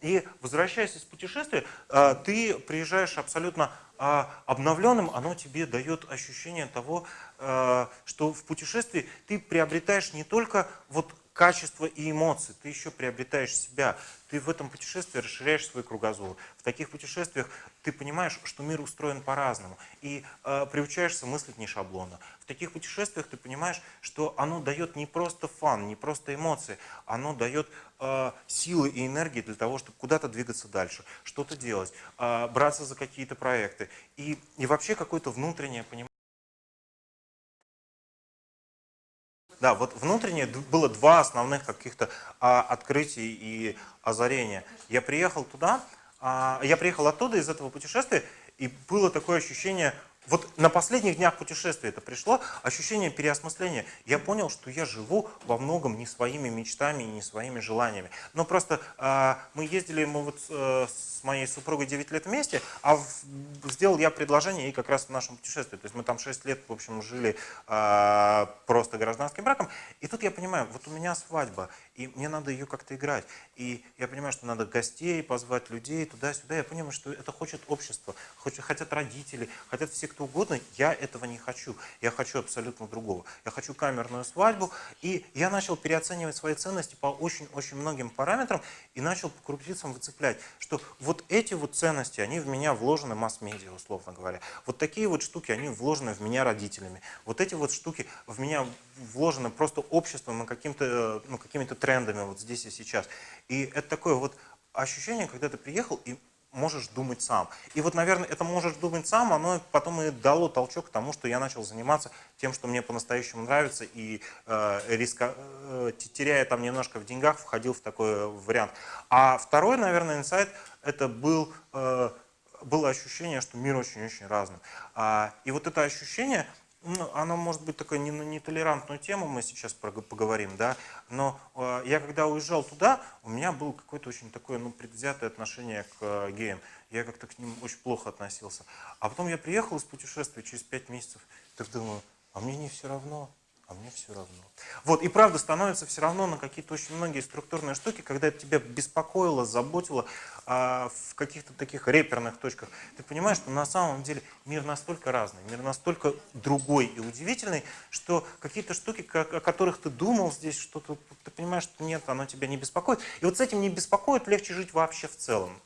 И возвращаясь из путешествия, а, ты приезжаешь абсолютно а, обновленным, оно тебе дает ощущение того, а, что в путешествии ты приобретаешь не только вот качество и эмоции, ты еще приобретаешь себя. Ты в этом путешествии расширяешь свой кругозор. В таких путешествиях ты понимаешь, что мир устроен по-разному. И э, приучаешься мыслить не шаблонно. В таких путешествиях ты понимаешь, что оно дает не просто фан, не просто эмоции, оно дает э, силы и энергии для того, чтобы куда-то двигаться дальше, что-то делать, э, браться за какие-то проекты. И, и вообще какое-то внутреннее понимание. Да, вот внутреннее было два основных каких-то а, открытий и озарения. Я приехал туда, а, я приехал оттуда, из этого путешествия, и было такое ощущение вот на последних днях путешествия это пришло, ощущение переосмысления. Я понял, что я живу во многом не своими мечтами и не своими желаниями. Но просто э, мы ездили, мы вот э, с моей супругой 9 лет вместе, а в, сделал я предложение ей как раз в нашем путешествии. То есть мы там 6 лет, в общем, жили э, просто гражданским браком. И тут я понимаю, вот у меня свадьба, и мне надо ее как-то играть. И я понимаю, что надо гостей позвать, людей туда-сюда. Я понимаю, что это хочет общество, хотят родители, хотят все, кто угодно. Я этого не хочу. Я хочу абсолютно другого. Я хочу камерную свадьбу. И я начал переоценивать свои ценности по очень-очень многим параметрам и начал по крупицам выцеплять, что вот эти вот ценности, они в меня вложены масс-медиа, условно говоря. Вот такие вот штуки, они вложены в меня родителями. Вот эти вот штуки в меня вложены просто обществом и каким-то, ну, какими-то трендами вот здесь и сейчас. И это такое вот ощущение, когда ты приехал и можешь думать сам. И вот, наверное, это можешь думать сам, оно потом и дало толчок к тому, что я начал заниматься тем, что мне по-настоящему нравится, и э, риска, э, теряя там немножко в деньгах, входил в такой вариант. А второй, наверное, инсайт, это был, э, было ощущение, что мир очень-очень разный. А, и вот это ощущение, ну, оно может быть такой не нетолерантную тему, мы сейчас поговорим, да, но э, я когда уезжал туда, у меня было какое-то очень такое, ну, предвзятое отношение к э, геям. Я как-то к ним очень плохо относился. А потом я приехал из путешествия через пять месяцев, так думаю, а мне не все равно а мне все равно. Вот, и правда становится все равно на какие-то очень многие структурные штуки, когда это тебя беспокоило, заботило а, в каких-то таких реперных точках. Ты понимаешь, что на самом деле мир настолько разный, мир настолько другой и удивительный, что какие-то штуки, о которых ты думал здесь, что-то, ты понимаешь, что нет, оно тебя не беспокоит. И вот с этим не беспокоит, легче жить вообще в целом.